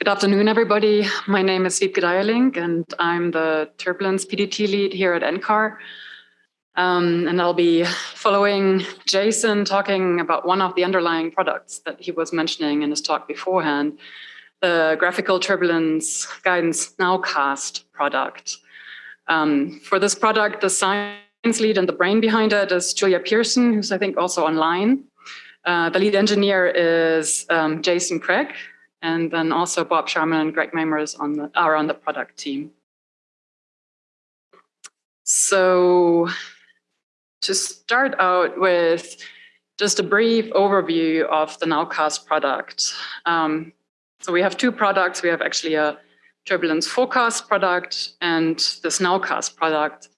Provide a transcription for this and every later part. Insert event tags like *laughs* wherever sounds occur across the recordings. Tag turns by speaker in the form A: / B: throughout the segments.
A: Good afternoon, everybody. My name is Wiebke Deierling, and I'm the turbulence PDT lead here at NCAR. Um, and I'll be following Jason talking about one of the underlying products that he was mentioning in his talk beforehand, the graphical turbulence guidance nowcast product. Um, for this product, the science lead and the brain behind it is Julia Pearson, who's I think also online. Uh, the lead engineer is um, Jason Craig, and then also Bob Sharman and Greg Meymaris on the, are on the product team. So to start out with just a brief overview of the Nowcast product. Um, so we have two products. We have actually a turbulence forecast product and this Nowcast product.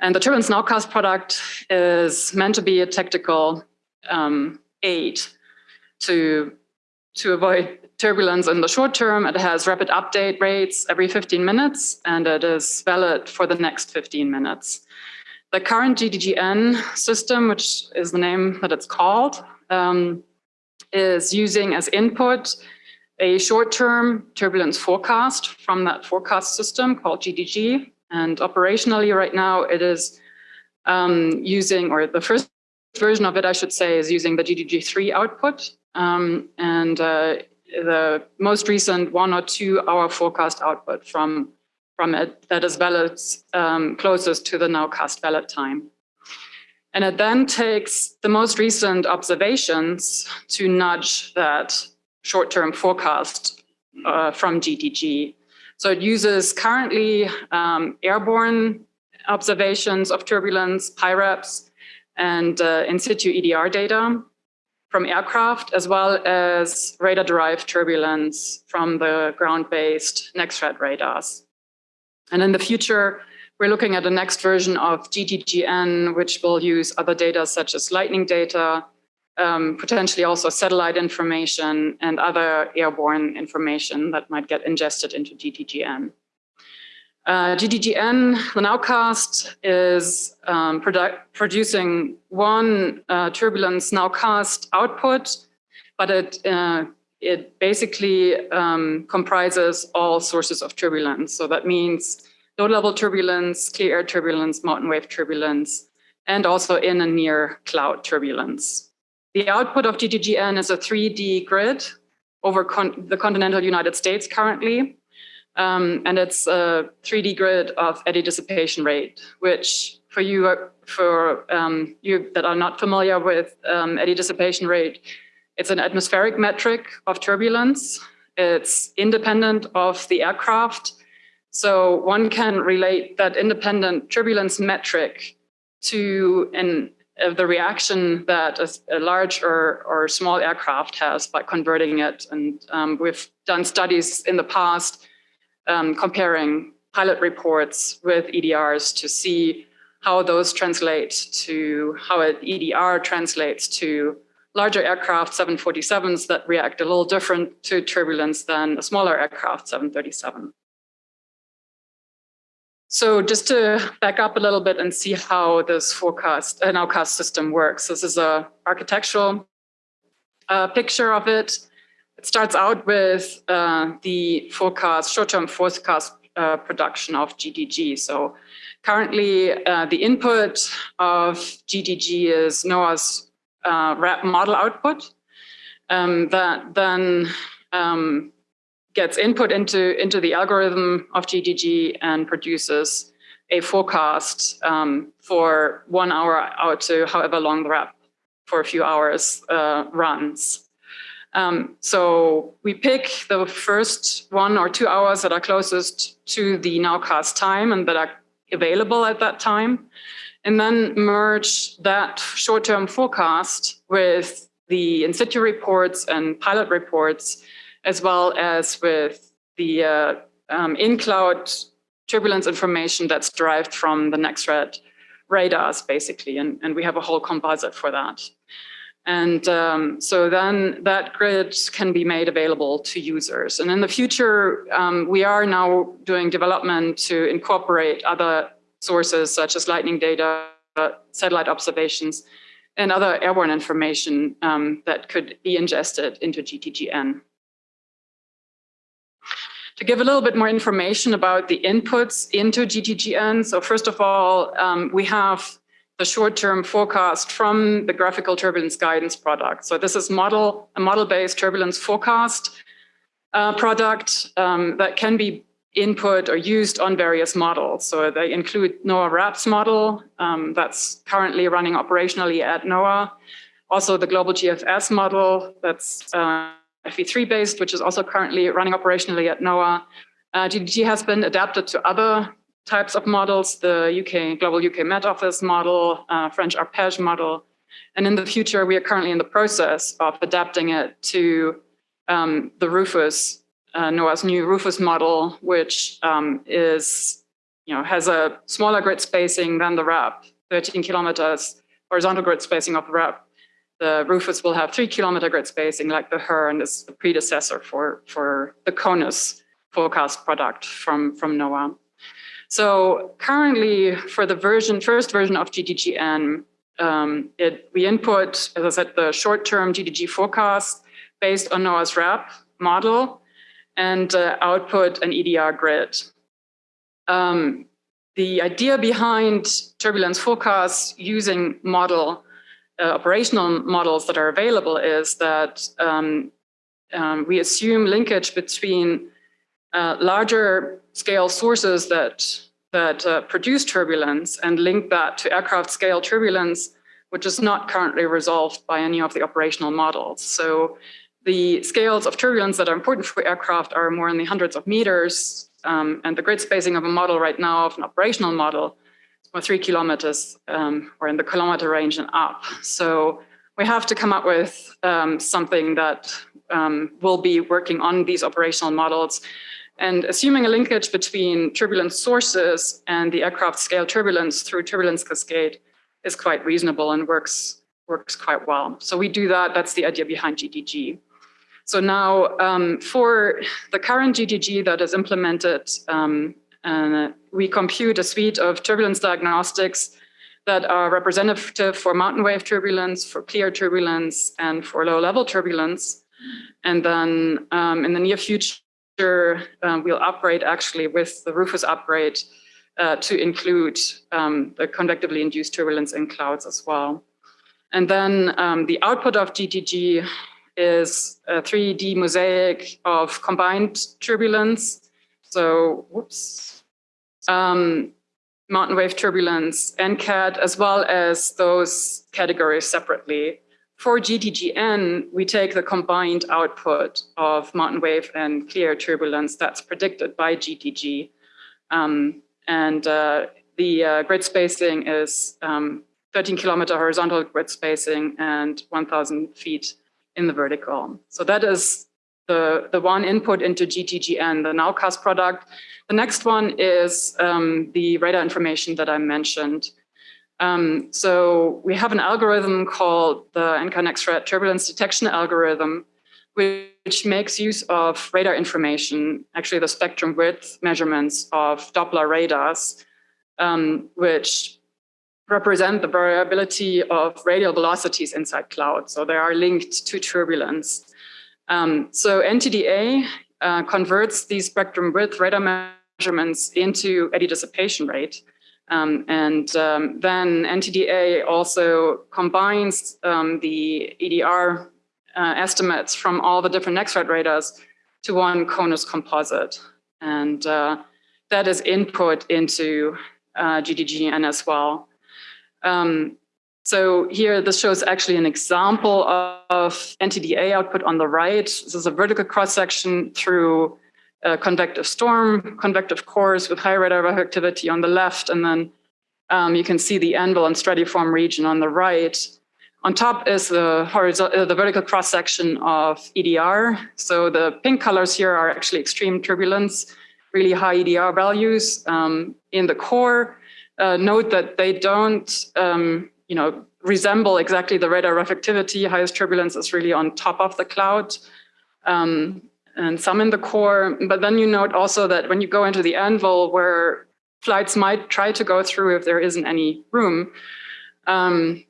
A: And the turbulence Nowcast product is meant to be a tactical um, aid to, to avoid turbulence in the short term. It has rapid update rates every 15 minutes, and it is valid for the next 15 minutes. The current GTGN system, which is the name that it's called, um, is using as input a short-term turbulence forecast from that forecast system called GTG. And operationally right now it is um, using, or the first version of it, I should say, is using the GTG3 output. Um, and uh, the most recent one or two hour forecast output from, from it that is valid um, closest to the nowcast valid time. And it then takes the most recent observations to nudge that short-term forecast uh, from GTG. So it uses currently um, airborne observations of turbulence, PIREPs, and uh, in situ EDR data from aircraft, as well as radar-derived turbulence from the ground-based NexRad radars. And in the future, we're looking at the next version of GTGN, which will use other data such as lightning data, um, potentially also satellite information and other airborne information that might get ingested into GTGN. Uh, GTGN, the nowcast, is um, produ producing one uh, turbulence nowcast output, but it, uh, it basically um, comprises all sources of turbulence. So that means low-level turbulence, clear air turbulence, mountain wave turbulence, and also in and near cloud turbulence. The output of GTGN is a 3D grid over con the continental United States currently. Um, and it's a 3D grid of eddy dissipation rate, which for you, for um, you that are not familiar with um, eddy dissipation rate, it's an atmospheric metric of turbulence. It's independent of the aircraft. So one can relate that independent turbulence metric to an, uh, the reaction that a, a, large or, or small aircraft has by converting it. And um, we've done studies in the past um, comparing pilot reports with EDRs to see how those translate to how an EDR translates to larger aircraft 747s that react a little different to turbulence than a smaller aircraft 737. So just to back up a little bit and see how this forecast and outcast system works. This is a architectural uh, picture of it. It starts out with uh, the forecast, short-term forecast uh, production of GTG. So currently uh, the input of GTG is NOAA's uh, RAP model output um, that then um, gets input into, into the algorithm of GTG and produces a forecast um, for one hour out to however long the RAP for a few hours uh, runs. Um, so we pick the first one or two hours that are closest to the nowcast time and that are available at that time, and then merge that short-term forecast with the in-situ reports and pilot reports, as well as with the uh, um, in-cloud turbulence information that's derived from the NexRad radars, basically, and, and we have a whole composite for that. And um, so then that grid can be made available to users. And in the future, um, we are now doing development to incorporate other sources such as lightning data, satellite observations, and other airborne information um, that could be ingested into GTGN. to give a little bit more information about the inputs into GTGN. So first of all, um, we have the short-term forecast from the graphical turbulence guidance product. So this is model a model-based turbulence forecast uh, product um, that can be input or used on various models. So they include NOAA RAPS model um, that's currently running operationally at NOAA. Also the global GFS model that's uh, FV3 based, which is also currently running operationally at NOAA. Uh, GTG has been adapted to other types of models, the UK Global UK Met Office model, uh, French ARPEGE model. And in the future, we are currently in the process of adapting it to um, the Rufus, uh, NOAA's new Rufus model, which um, is, you know, has a smaller grid spacing than the RAP, 13 kilometers horizontal grid spacing of the RAP the Rufus will have three kilometer grid spacing like the HRRR and is the predecessor for, for the CONUS forecast product from, from NOAA. So currently for the version, first version of GTGN, um, it, we input, as I said, the short-term GTG forecast based on NOAA's RAP model and uh, output an EDR grid. Um, the idea behind turbulence forecasts using model uh, operational models that are available is that um, um, we assume linkage between uh, larger scale sources that, that uh, produce turbulence and link that to aircraft scale turbulence, which is not currently resolved by any of the operational models. So the scales of turbulence that are important for aircraft are more in the hundreds of meters, um, and the grid spacing of a model right now of an operational model or three kilometers um, or in the kilometer range and up. So we have to come up with um, something that um, will be working on these operational models. And assuming a linkage between turbulence sources and the aircraft scale turbulence through turbulence cascade is quite reasonable and works, works quite well. So we do that, that's the idea behind GTG. So now um, for the current GTG that is implemented um, and we compute a suite of turbulence diagnostics that are representative for mountain wave turbulence, for clear turbulence, and for low level turbulence. And then um, in the near future, um, we'll upgrade actually with the Rufus upgrade uh, to include um, the convectively induced turbulence in clouds as well. And then um, the output of GTG is a 3D mosaic of combined turbulence. So, whoops, um, mountain wave turbulence, and NCAT, as well as those categories separately. For GTGN, we take the combined output of mountain wave and clear turbulence that's predicted by GTG. Um, and uh, the uh, grid spacing is um, 13 kilometer horizontal grid spacing and 1000 feet in the vertical. So that is the, the one input into GTGN, the nowcast product. The next one is um, the radar information that I mentioned. Um, so we have an algorithm called the NCAR turbulence detection algorithm, which makes use of radar information, actually the spectrum width measurements of Doppler radars, um, which represent the variability of radial velocities inside clouds. So they are linked to turbulence. Um, so NTDA uh, converts these spectrum width radar measurements into eddy dissipation rate. Um, and um, then NTDA also combines um, the EDR uh, estimates from all the different NEXRAD radars to one CONUS composite. And uh, that is input into uh, GTGN as well. Um, so here, this shows actually an example of NTDA output on the right. This is a vertical cross-section through a convective storm, convective cores with high radar activity on the left, and then um, you can see the anvil and stratiform region on the right. On top is the, horizontal, uh, the vertical cross-section of EDR. So the pink colors here are actually extreme turbulence, really high EDR values um, in the core. Uh, note that they don't um, you know, resemble exactly the radar reflectivity. Highest turbulence is really on top of the cloud um, and some in the core. But then you note also that when you go into the anvil where flights might try to go through if there isn't any room, um,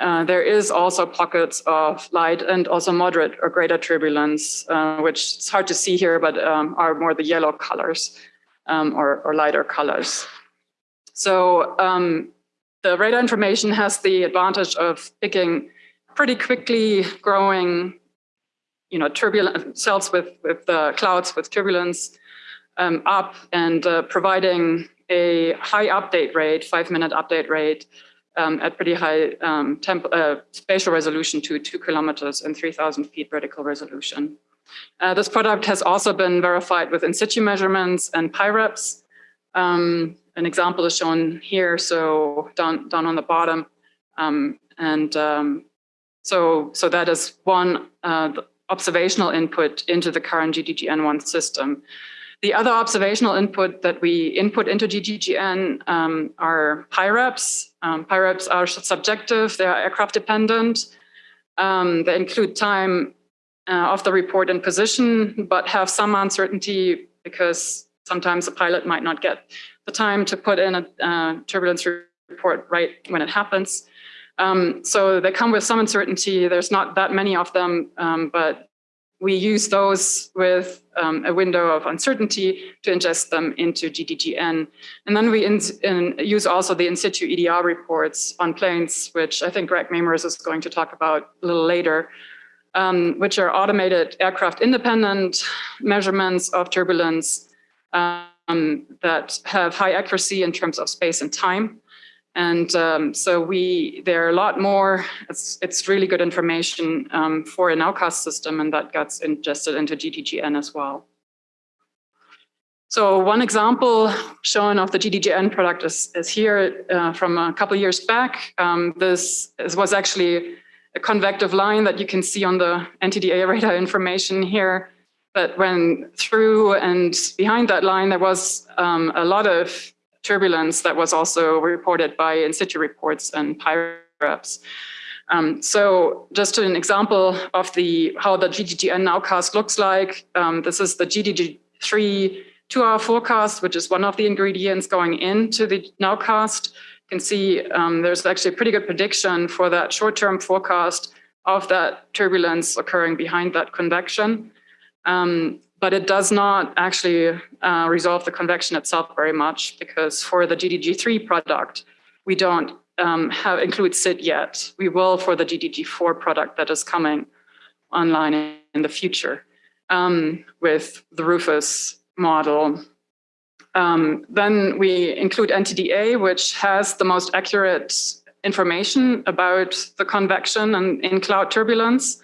A: uh, there is also pockets of light and also moderate or greater turbulence, uh, which it's hard to see here, but um, are more the yellow colors um, or, or, lighter colors. So um, the radar information has the advantage of picking pretty quickly growing, you know, turbulent cells with, with uh, clouds with turbulence um, up and uh, providing a high update rate, five minute update rate um, at pretty high um, temp uh, spatial resolution to two kilometers and 3000 feet vertical resolution. Uh, this product has also been verified with in situ measurements and PIREPs. Um, an example is shown here, so down, down on the bottom. Um, and um, so, so that is one uh, observational input into the current GTGN1 system. The other observational input that we input into GTGN um, are PIREPs. Um, PIREPs are subjective, they are aircraft dependent. Um, they include time uh, of the report and position, but have some uncertainty because sometimes a pilot might not get the time to put in a uh, turbulence report right when it happens. Um, so they come with some uncertainty. There's not that many of them, um, but we use those with um, a window of uncertainty to ingest them into GTGN. And then we in, in use also the in situ EDR reports on planes, which I think Greg Meymaris is going to talk about a little later, um, which are automated aircraft independent measurements of turbulence um, that have high accuracy in terms of space and time. And um, so we, there are a lot more, it's, it's really good information um, for an outcast system and that gets ingested into GTGN as well. So one example shown of the GTGN product is, is here uh, from a couple years back. Um, this, this, was actually a convective line that you can see on the NTDA radar *laughs* information here. But when through and behind that line, there was um, a lot of turbulence that was also reported by in situ reports and PIREPs. Um, so just an example of the how the GTGN nowcast looks like. Um, this is the GTG3 two-hour forecast, which is one of the ingredients going into the nowcast. You can see um, there's actually a pretty good prediction for that short-term forecast of that turbulence occurring behind that convection. Um, but it does not actually uh, resolve the convection itself very much because for the GTG3 product, we don't um, have include SID yet. We will for the GTG4 product that is coming online in the future um, with the Rufus model. Um, then we include NTDA, which has the most accurate information about the convection and in cloud turbulence.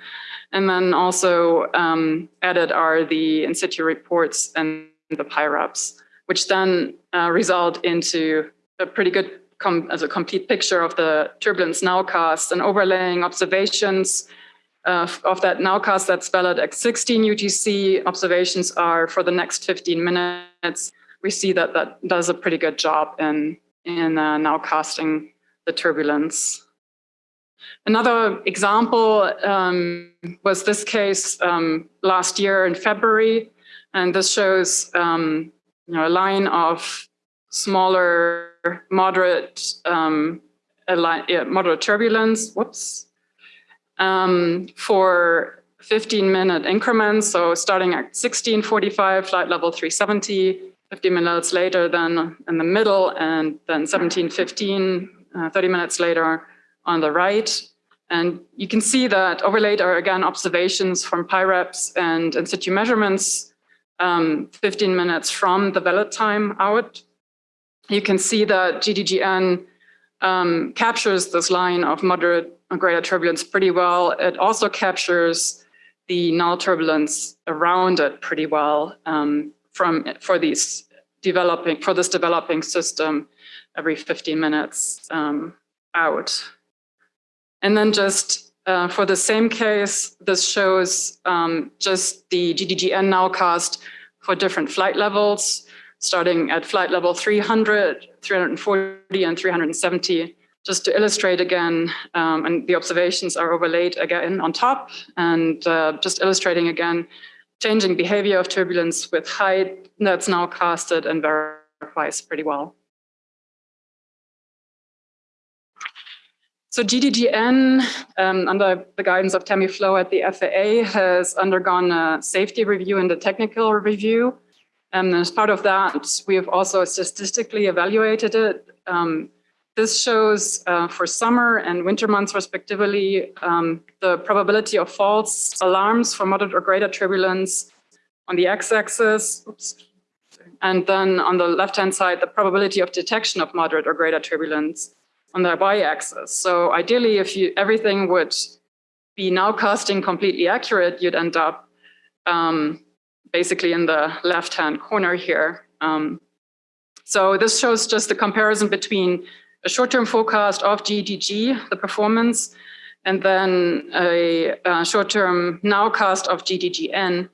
A: And then also um, added are the in situ reports and the PIREPs, which then uh, result into a pretty good as a complete picture of the turbulence nowcast and overlaying observations uh, of that nowcast that's valid at 16 UTC. Observations are for the next 15 minutes. We see that that does a pretty good job in, in uh, nowcasting the turbulence. Another example um, was this case um, last year in February, and this shows um, you know, a line of smaller, moderate, um, line, yeah, moderate turbulence. Whoops. Um, for 15 minute increments, so starting at 1645, flight level 370, 50 minutes later, then in the middle, and then 1715, uh, 30 minutes later on the right. And you can see that overlaid are again observations from PIREPs and in situ measurements, um, 15 minutes from the valid time out. You can see that GTGN um, captures this line of moderate greater turbulence pretty well. It also captures the null turbulence around it pretty well um, from for these developing for this developing system every 15 minutes um, out. And then just uh, for the same case, this shows um, just the GTGN nowcast for different flight levels, starting at flight level 300, 340, and 370, just to illustrate again, um, and the observations are overlaid again on top, and uh, just illustrating again, changing behavior of turbulence with height that's now casted and verifies pretty well. So GTGN, um, under the guidance of Tammy Flowe at the FAA, has undergone a safety review and a technical review. And as part of that, we have also statistically evaluated it. Um, this shows uh, for summer and winter months respectively, um, the probability of false alarms for moderate or greater turbulence on the x-axis, and then on the left-hand side, the probability of detection of moderate or greater turbulence on the y-axis. So ideally, if you everything would be nowcasting completely accurate, you'd end up um, basically in the left-hand corner here. Um, so this shows just the comparison between a short-term forecast of GTG, the performance, and then a, a short-term nowcast of GTGN.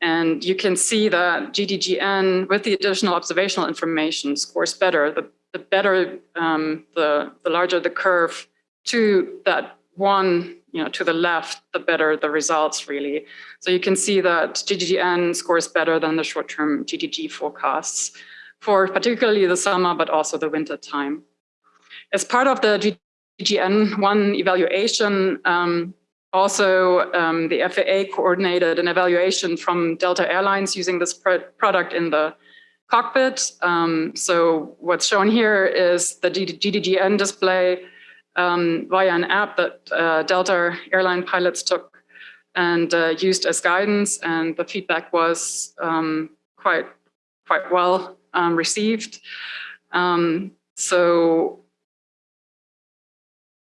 A: And you can see that GTGN, with the additional observational information, scores better. The the better, um, the, the larger the curve to that one, you know, to the left, the better the results really. So you can see that GTGN scores better than the short-term GTG forecasts for particularly the summer, but also the winter time. As part of the GTGN1 evaluation, um, also um, the FAA coordinated an evaluation from Delta Airlines using this product in the cockpit. Um, so what's shown here is the GTGN display um, via an app that uh, Delta airline pilots took and uh, used as guidance. And the feedback was um, quite, quite well um, received. Um, so,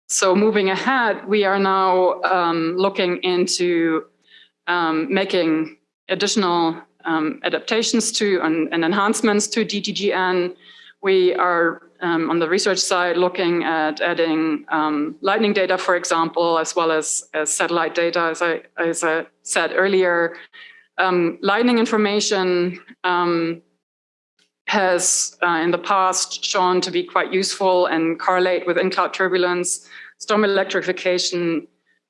A: so moving ahead, we are now um, looking into making additional um, adaptations to and, and, enhancements to GTGN. We are um, on the research side looking at adding um, lightning data, for example, as well as, as satellite data, as I, as I said earlier. Um, lightning information um, has uh, in the past shown to be quite useful and correlate with in-cloud turbulence. Storm electrification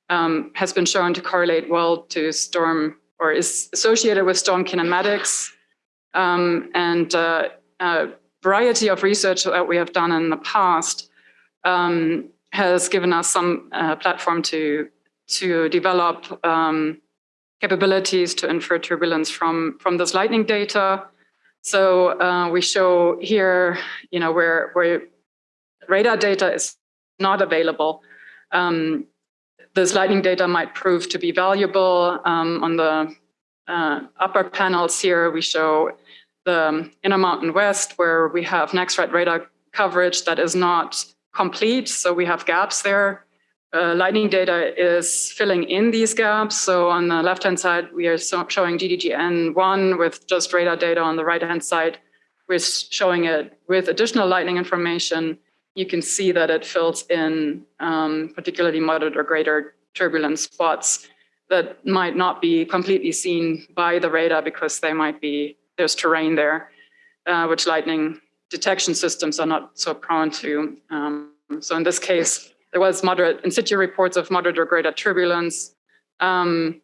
A: um, has been shown to correlate well to storm or is associated with storm kinematics um, and uh, a variety of research that we have done in the past um, has given us some uh, platform to to develop um, capabilities to infer turbulence from from this lightning data. So uh, we show here, you know, where where radar data is not available. Um, this lightning data might prove to be valuable. Um, on the uh, upper panels here, we show the Inner Mountain West, where we have NEXRAD radar coverage that is not complete, so we have gaps there. Uh, lightning data is filling in these gaps. So on the left-hand side, we are so showing GTGN1 with just radar data. On the right-hand side, we're showing it with additional lightning information you can see that it fills in um, particularly moderate or greater turbulent spots that might not be completely seen by the radar because they might be, there's terrain there, uh, which lightning detection systems are not so prone to. Um, so in this case, there was moderate in situ reports of moderate or greater turbulence um,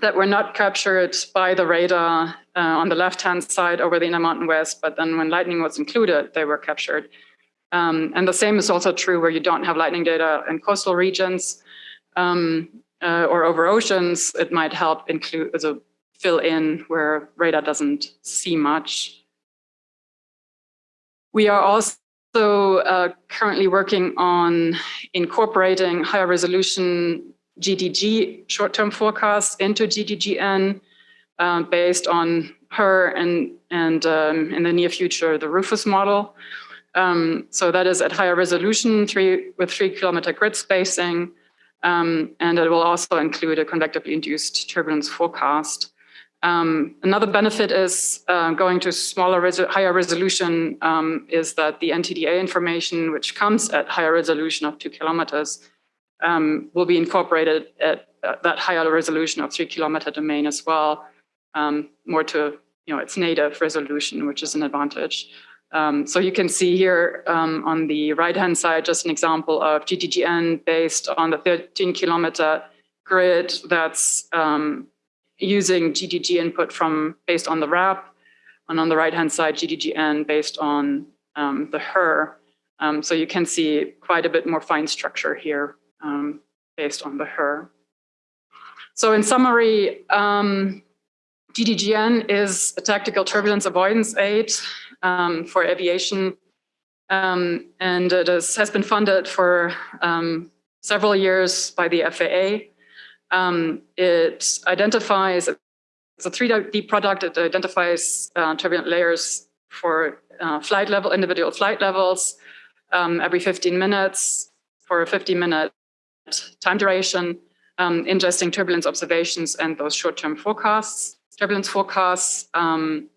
A: that were not captured by the radar uh, on the left-hand side over the Intermountain West, but then when lightning was included, they were captured. Um, and the same is also true where you don't have lightning data in coastal regions um, uh, or over oceans. It might help include a fill in where radar doesn't see much. We are also uh, currently working on incorporating higher resolution GTG short-term forecasts into GTGN uh, based on HRRR and, and um, in the near future, the Rufus model. Um, so that is at higher resolution three, with three kilometer grid spacing. Um, and it will also include a convectively induced turbulence forecast. Um, another benefit is uh, going to smaller, higher resolution is um, that the NTDA information, which comes at higher resolution of two kilometers, um, will be incorporated at uh, that higher resolution of three kilometer domain as well, um, more to you know its native resolution, which is an advantage. Um, so you can see here um, on the right-hand side, just an example of GTGN based on the 13 kilometer grid that's um, using GTG input from based on the RAP. And on the right-hand side, GTGN based on um, the HRRR. Um, so you can see quite a bit more fine structure here um, based on the HRRR. So in summary, um, GTGN is a tactical turbulence avoidance aid um, for aviation, um, and it is, has been funded for um, several years by the FAA. Um, it identifies, it's a 3D product, it identifies uh, turbulent layers for uh, flight level, individual flight levels um, every 15 minutes for a 50 minute time duration, ingesting turbulence observations and those short-term forecasts, turbulence forecasts. Um,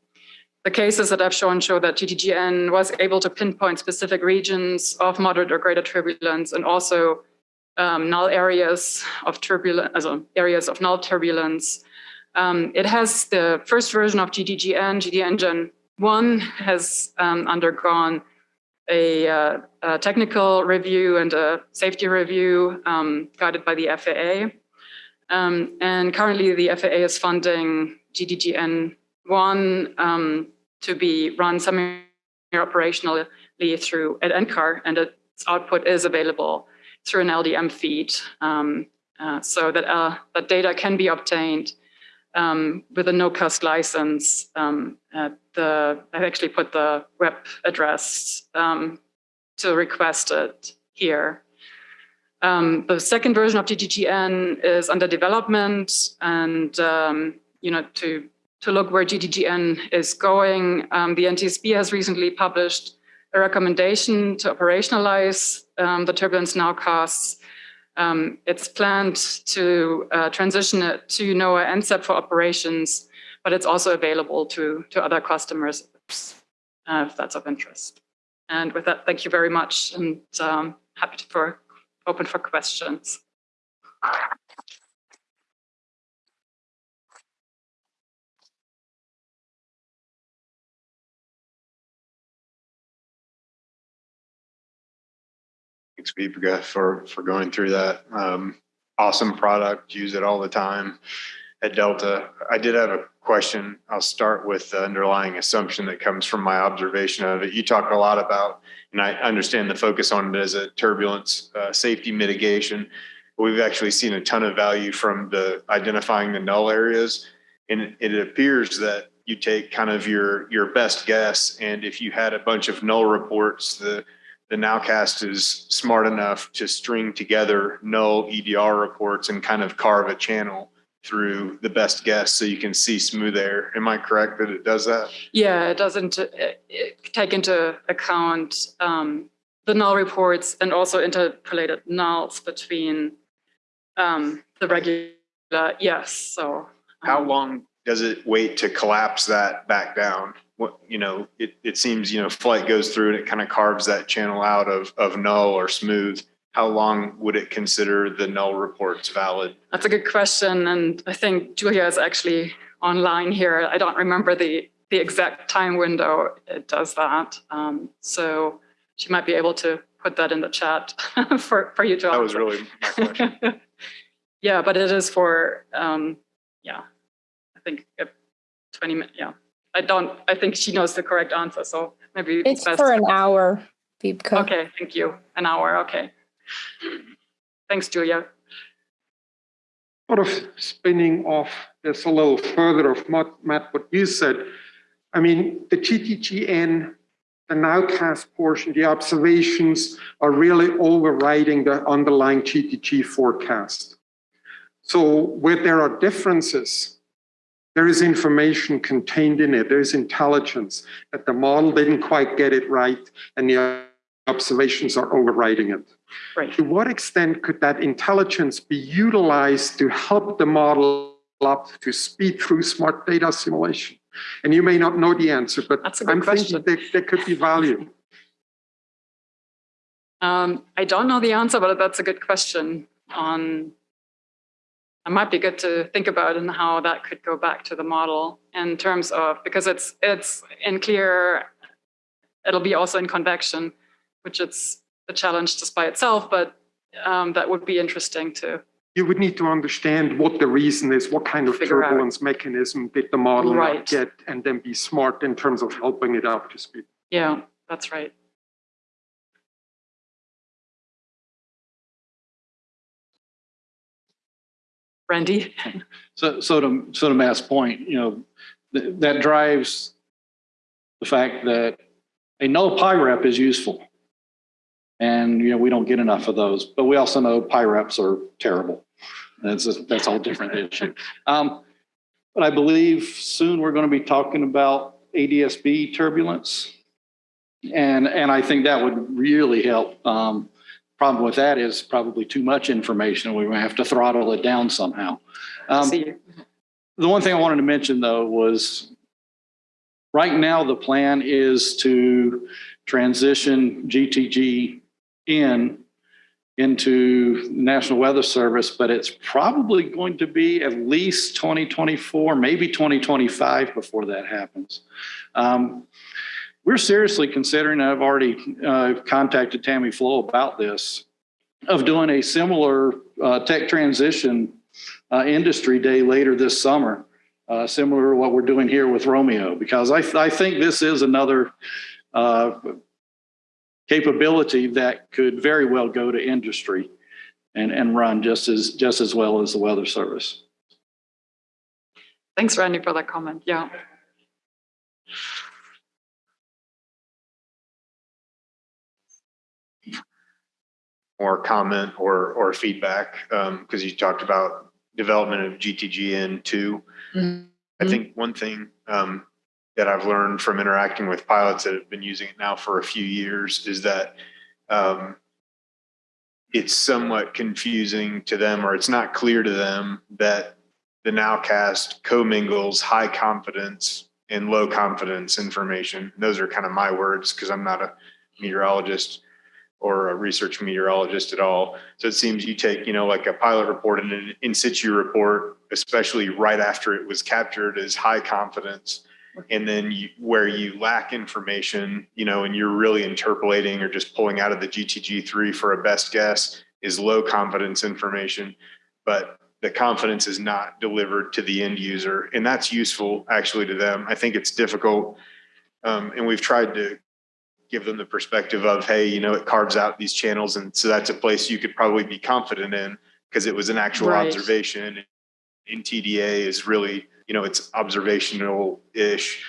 A: the cases that I've shown show that GTGN was able to pinpoint specific regions of moderate or greater turbulence and also um, null areas of turbulence, also areas of null turbulence. Um, it has the first version of GTGN, GD Engine 1 has um, undergone a, uh, a, technical review and a safety review um, guided by the FAA. Um, and currently the FAA is funding GTGN1 um, to be run semi-operationally through at NCAR and its output is available through an LDM feed um, uh, so that, uh, that data can be obtained um, with a no-cost license. Um, the, I've actually put the web address um, to request it here. Um, the second version of GTGN is under development and, um, you know, to, to look where GTGN is going, um, the NTSB has recently published a recommendation to operationalize um, the turbulence nowcasts. Um, it's planned to uh, transition it to NOAA NCEP for operations, but it's also available to, to other customers uh, if that's of interest. And with that, thank you very much and um, happy to for open for questions.
B: Thanks, for, for going through that. Um, awesome product, use it all the time at Delta. I did have a question. I'll start with the underlying assumption that comes from my observation of it. You talk a lot about, and I understand the focus on it as a turbulence uh, safety mitigation. We've actually seen a ton of value from the identifying the null areas. And it appears that you take kind of your, your best guess. And if you had a bunch of null reports, the the Nowcast is smart enough to string together null EDR reports and kind of carve a channel through the best guess so you can see smooth air. Am I correct that it does that?
A: Yeah, it doesn't it, it take into account um, the null reports and also interpolated nulls between um, the regular, yes, so. Um,
B: How long does it wait to collapse that back down? What, you know, it, it seems, you know, flight goes through and it kind of carves that channel out of, of null or smooth. How long would it consider the null reports valid?
A: That's a good question. And I think Julia is actually online here. I don't remember the, the exact time window it does that. Um, so she might be able to put that in the chat *laughs* for, for you to
B: That was really my question. *laughs*
A: yeah, but it is for, um, yeah, I think 20 minutes, yeah. I don't, I think she knows the correct answer, so maybe.
C: It's
A: best-
C: for an hour, Wiebke.
A: Okay, thank you. An hour, okay. Thanks, Julia.
D: Sort of spinning off this a little further of Matt, Matt, what you said. I mean, the GTGN, the nowcast portion, the observations are really overriding the underlying GTG forecast. So where there are differences, there is information contained in it. There is intelligence that the model didn't quite get it right and the observations are overriding it.
A: Right.
D: To what extent could that intelligence be utilized to help the model up to speed through smart data simulation? And you may not know the answer, but
A: That's a good
D: I'm
A: question.
D: thinking there, there could be value.
A: Um, I don't know the answer, but that's a good question on, it might be good to think about and how that could go back to the model in terms of, because it's, it's in clear, it'll be also in convection, which it's a challenge just by itself, but um, that would be interesting to,
D: You would need to understand what the reason is, what kind of
A: Figure out.
D: turbulence mechanism did the model
A: Right.
D: not get, and then be smart in terms of helping it out to speed.
A: yeah, that's right. Randy?
E: So, so to, so to Matt's point, you know, th- that drives the fact that a no PIREP is useful. And, you know, we don't get enough of those, but we also know PIREPs are terrible. That's, a- that's a whole different issue. Um, but I believe soon we're going to be talking about ADSB turbulence. And, and I think that would really help. Um, problem with that is probably too much information. We're have to throttle it down somehow. Um, the one thing I wanted to mention though was right now the plan is to transition GTG in into National Weather Service, but it's probably going to be at least 2024, maybe 2025 before that happens. Um, we're seriously considering, I've already uh, contacted Tammy Flowe about this, of doing a similar uh, tech transition uh, industry day later this summer, uh, similar to what we're doing here with Romeo, because I, I think this is another uh, capability that could very well go to industry and, and run just as, just as well as the weather service.
A: Thanks, Randy, for that comment. Yeah.
B: Or comment or, or feedback, um, because you talked about development of GTGN two. I think one thing, um, that I've learned from interacting with pilots that have been using it now for a few years is that, um, it's somewhat confusing to them or it's not clear to them that the nowcast commingles high confidence and low confidence information. Those are kind of my words because I'm not a meteorologist or a research meteorologist at all. So it seems you take, you know, like a pilot report and an in situ report, especially right after it was captured as high confidence. And then you, where you lack information, you know, and you're really interpolating or just pulling out of the GTG3 for a best guess is low confidence information. But the confidence is not delivered to the end user. And that's useful actually to them. I think it's difficult. Um, and we've tried to give them the perspective of, hey, you know, it carves out these channels. And so that's a place you could probably be confident in because it was an actual
A: Right.
B: observation. NTDA is really, you know, it's observational-ish.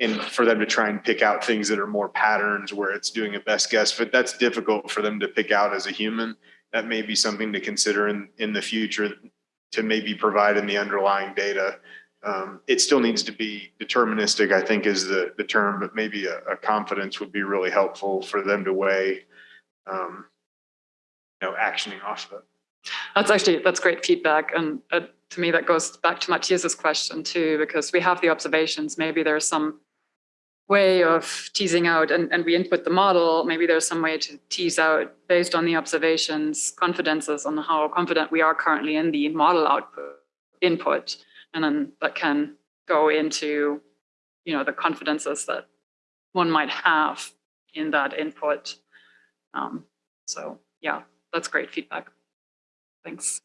B: And for them to try and pick out things that are more patterns where it's doing a best guess, but that's difficult for them to pick out as a human. That may be something to consider in, in the future to maybe provide in the underlying data. Um, it still needs to be deterministic, I think is the, the term, but maybe a, a confidence would be really helpful for them to weigh, um, you know, actioning off of it.
A: That's actually, that's great feedback. And uh, to me, that goes back to Matthias's question too, because we have the observations. Maybe there's some way of teasing out and, and we input the model. Maybe there's some way to tease out based on the observations, confidences on how confident we are currently in the model output input. And then that can go into, you know, the confidences that one might have in that input. Um, so yeah, that's great feedback. Thanks.